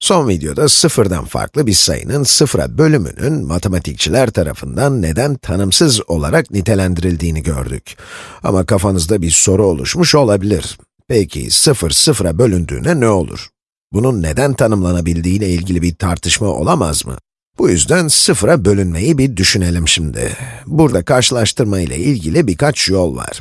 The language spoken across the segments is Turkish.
Son videoda sıfırdan farklı bir sayının sıfıra bölümünün matematikçiler tarafından neden tanımsız olarak nitelendirildiğini gördük. Ama kafanızda bir soru oluşmuş olabilir. Peki sıfır sıfıra bölündüğüne ne olur? Bunun neden tanımlanabildiği ilgili bir tartışma olamaz mı? Bu yüzden sıfıra bölünmeyi bir düşünelim şimdi. Burada karşılaştırma ile ilgili birkaç yol var.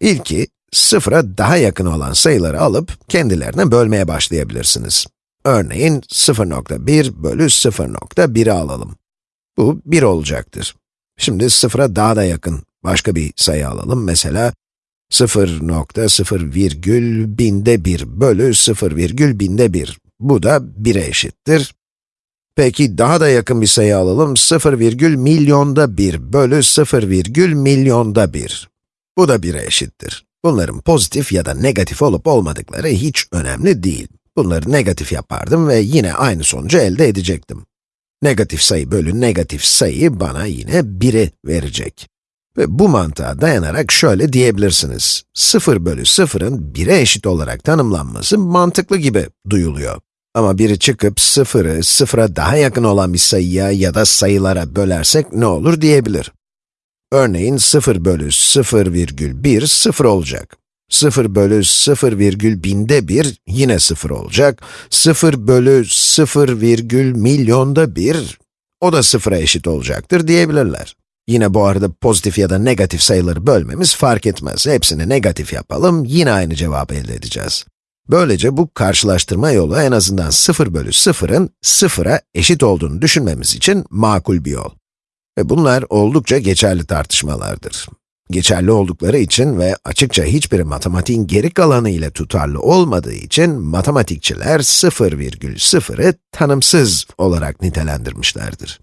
İlki, sıfıra daha yakın olan sayıları alıp kendilerine bölmeye başlayabilirsiniz. Örneğin 0.1 bölü 0.1'i alalım. Bu 1 olacaktır. Şimdi sıfıra daha da yakın başka bir sayı alalım. Mesela 0.0 virgül binde 1 bölü 0 virgül binde 1. Bu da 1'e eşittir. Peki daha da yakın bir sayı alalım. 0 virgül milyonda 1 bölü 0 virgül milyonda 1. Bu da 1'e eşittir. Bunların pozitif ya da negatif olup olmadıkları hiç önemli değil. Bunları negatif yapardım ve yine aynı sonucu elde edecektim. Negatif sayı bölü negatif sayı bana yine 1'i verecek. Ve bu mantığa dayanarak şöyle diyebilirsiniz. 0 bölü 0'ın 1'e eşit olarak tanımlanması mantıklı gibi duyuluyor. Ama biri çıkıp 0'ı 0'a daha yakın olan bir sayıya ya da sayılara bölersek ne olur diyebilir. Örneğin 0 bölü 0 virgül 1, 0 olacak. 0 bölü 0 virgül binde 1 yine 0 olacak. 0 bölü 0 virgül milyonda 1, o da 0'a eşit olacaktır diyebilirler. Yine bu arada pozitif ya da negatif sayıları bölmemiz fark etmez. Hepsini negatif yapalım, yine aynı cevabı elde edeceğiz. Böylece bu karşılaştırma yolu en azından 0 bölü 0'ın 0'a eşit olduğunu düşünmemiz için makul bir yol. Ve bunlar oldukça geçerli tartışmalardır. Geçerli oldukları için ve açıkça hiçbir matematiğin geri kalanı ile tutarlı olmadığı için matematikçiler 0,0'ı tanımsız olarak nitelendirmişlerdir.